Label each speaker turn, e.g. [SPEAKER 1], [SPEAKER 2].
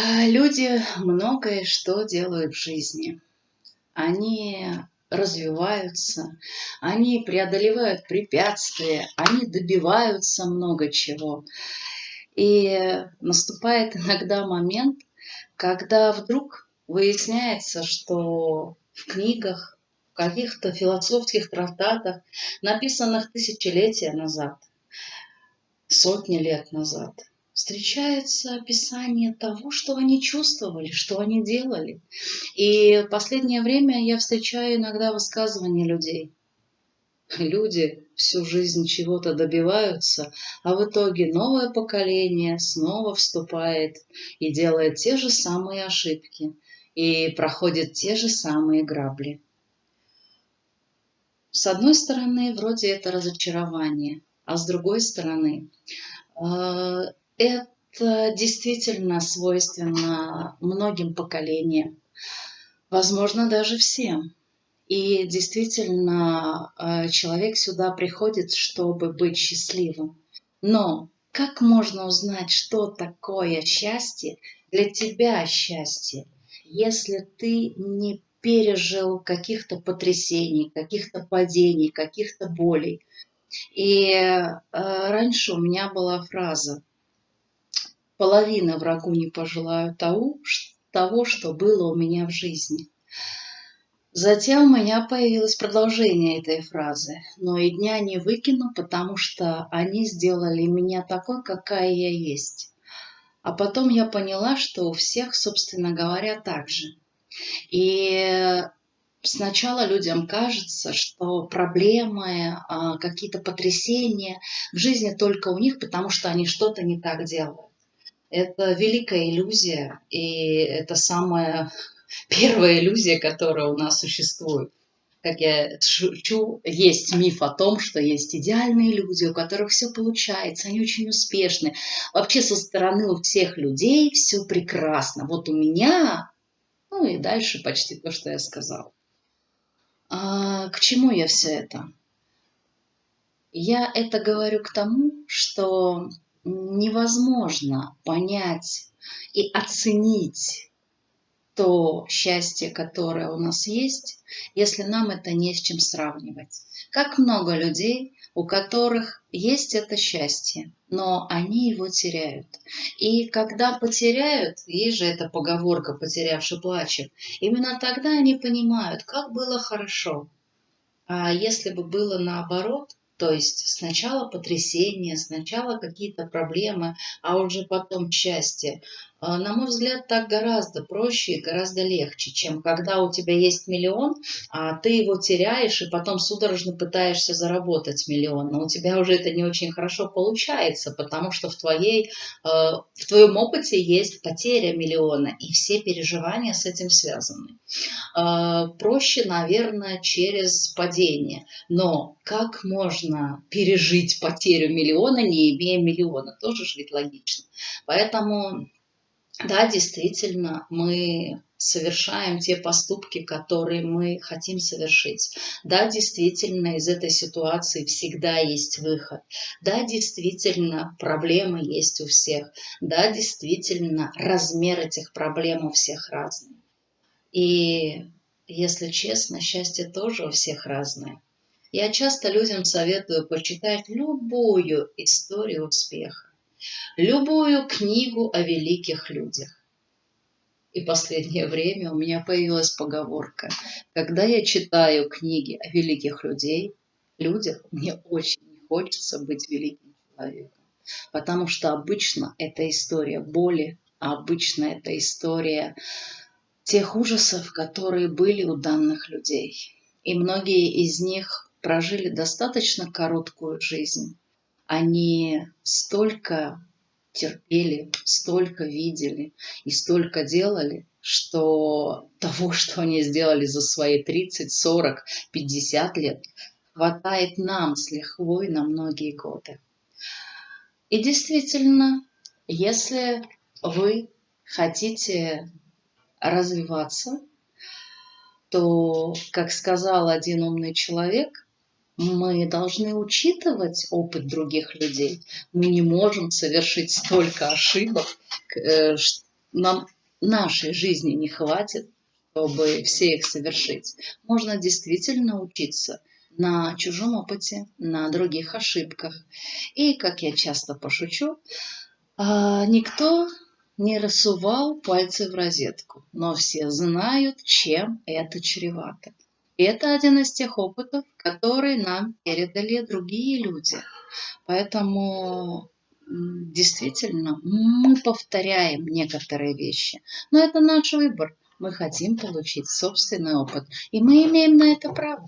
[SPEAKER 1] А, люди многое что делают в жизни. Они развиваются, они преодолевают препятствия, они добиваются много чего. И наступает иногда момент, когда вдруг выясняется, что в книгах, в каких-то философских трактатах, написанных тысячелетия назад, сотни лет назад, встречается описание того, что они чувствовали, что они делали. И в последнее время я встречаю иногда высказывания людей. Люди всю жизнь чего-то добиваются, а в итоге новое поколение снова вступает и делает те же самые ошибки, и проходит те же самые грабли. С одной стороны, вроде это разочарование, а с другой стороны, э, это действительно свойственно многим поколениям, возможно, даже всем. И действительно, э, человек сюда приходит, чтобы быть счастливым. Но как можно узнать, что такое счастье, для тебя счастье, если ты не пережил каких-то потрясений, каких-то падений, каких-то болей. И э, раньше у меня была фраза половина врагу не пожелаю того, того, что было у меня в жизни. Затем у меня появилось продолжение этой фразы, но и дня не выкину, потому что они сделали меня такой, какая я есть. А потом я поняла, что у всех, собственно говоря, так же. И сначала людям кажется, что проблемы, а, какие-то потрясения в жизни только у них, потому что они что-то не так делают. Это великая иллюзия, и это самая первая иллюзия, которая у нас существует. Как я шучу, есть миф о том, что есть идеальные люди, у которых все получается, они очень успешны. Вообще со стороны у всех людей все прекрасно. Вот у меня, ну и дальше почти то, что я сказала. А, к чему я все это? Я это говорю к тому, что невозможно понять и оценить то счастье, которое у нас есть, если нам это не с чем сравнивать. Как много людей, у которых есть это счастье, но они его теряют. И когда потеряют, есть же эта поговорка «потерявший плачет», именно тогда они понимают, как было хорошо. А если бы было наоборот, то есть сначала потрясение, сначала какие-то проблемы, а уже потом счастье. А, на мой взгляд, так гораздо проще и гораздо легче, чем когда у тебя есть миллион, а ты его теряешь и потом судорожно пытаешься заработать миллион. Но у тебя уже это не очень хорошо получается, потому что в, твоей, а, в твоем опыте есть потеря миллиона, и все переживания с этим связаны. А, проще, наверное, через падение. Но как можно пережить потерю миллиона, не имея миллиона? Тоже же ведь логично. Поэтому да, действительно, мы совершаем те поступки, которые мы хотим совершить. Да, действительно, из этой ситуации всегда есть выход. Да, действительно, проблемы есть у всех. Да, действительно, размер этих проблем у всех разный. И, если честно, счастье тоже у всех разное. Я часто людям советую почитать любую историю успеха любую книгу о великих людях. И последнее время у меня появилась поговорка. Когда я читаю книги о великих людей, людях, мне очень хочется быть великим человеком. Потому что обычно это история боли, а обычно это история тех ужасов, которые были у данных людей. И многие из них прожили достаточно короткую жизнь. Они столько терпели, столько видели и столько делали, что того, что они сделали за свои 30, 40, 50 лет, хватает нам с лихвой на многие годы. И действительно, если вы хотите развиваться, то, как сказал один умный человек, мы должны учитывать опыт других людей. Мы не можем совершить столько ошибок, э, нам нашей жизни не хватит, чтобы все их совершить. Можно действительно учиться на чужом опыте, на других ошибках. И, как я часто пошучу, а, никто не рассувал пальцы в розетку, но все знают, чем это чревато. Это один из тех опытов, которые нам передали другие люди. Поэтому действительно мы повторяем некоторые вещи. Но это наш выбор. Мы хотим получить собственный опыт. И мы имеем на это право.